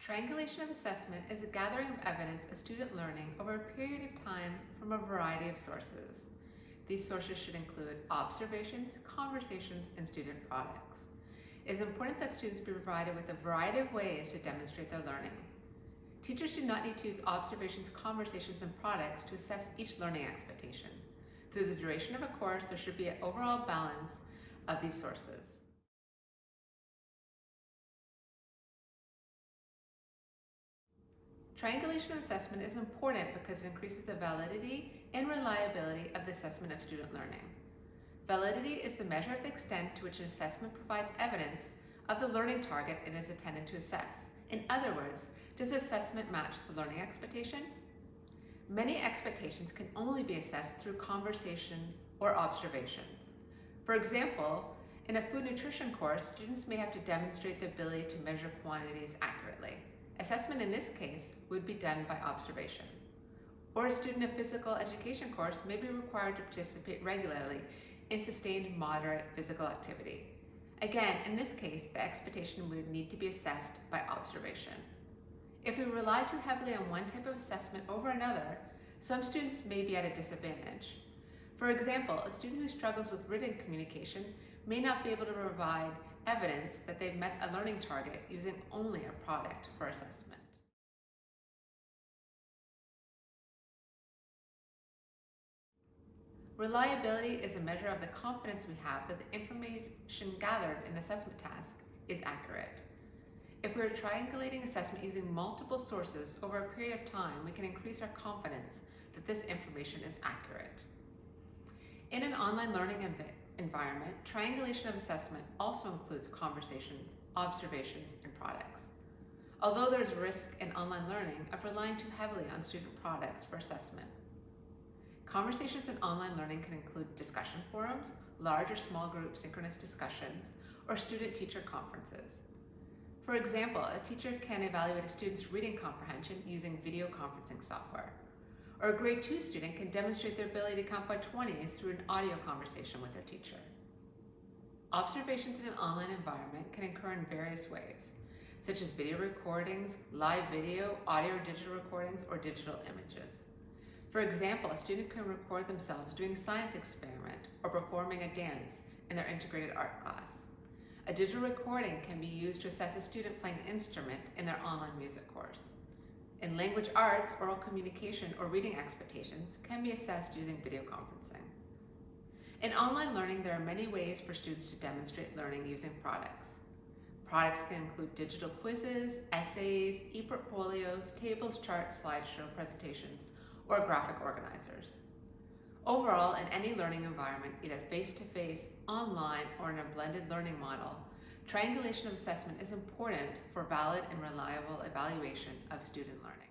Triangulation of assessment is a gathering of evidence of student learning over a period of time from a variety of sources. These sources should include observations, conversations, and student products. It is important that students be provided with a variety of ways to demonstrate their learning. Teachers do not need to use observations, conversations, and products to assess each learning expectation. Through the duration of a course, there should be an overall balance of these sources. Triangulation of assessment is important because it increases the validity and reliability of the assessment of student learning. Validity is the measure of the extent to which an assessment provides evidence of the learning target it is intended to assess. In other words, does the assessment match the learning expectation? Many expectations can only be assessed through conversation or observations. For example, in a food nutrition course, students may have to demonstrate the ability to measure quantities accurately. Assessment in this case would be done by observation. Or a student of physical education course may be required to participate regularly in sustained moderate physical activity. Again, in this case, the expectation would need to be assessed by observation. If we rely too heavily on one type of assessment over another, some students may be at a disadvantage. For example, a student who struggles with written communication may not be able to provide evidence that they've met a learning target using only a product for assessment. Reliability is a measure of the confidence we have that the information gathered in assessment task is accurate. If we are triangulating assessment using multiple sources over a period of time, we can increase our confidence that this information is accurate. In an online learning environment, triangulation of assessment also includes conversation, observations, and products. Although there's risk in online learning of relying too heavily on student products for assessment. Conversations in online learning can include discussion forums, large or small group synchronous discussions, or student-teacher conferences. For example, a teacher can evaluate a student's reading comprehension using video conferencing software. Or a grade two student can demonstrate their ability to count by 20s through an audio conversation with their teacher. Observations in an online environment can occur in various ways, such as video recordings, live video, audio or digital recordings, or digital images. For example, a student can record themselves doing a science experiment or performing a dance in their integrated art class. A digital recording can be used to assess a student playing an instrument in their online music course. In language arts, oral communication or reading expectations can be assessed using video conferencing. In online learning, there are many ways for students to demonstrate learning using products. Products can include digital quizzes, essays, e-portfolios, tables, charts, slideshow presentations, or graphic organizers. Overall, in any learning environment, either face-to-face, -face, online, or in a blended learning model, triangulation of assessment is important for valid and reliable evaluation of student learning.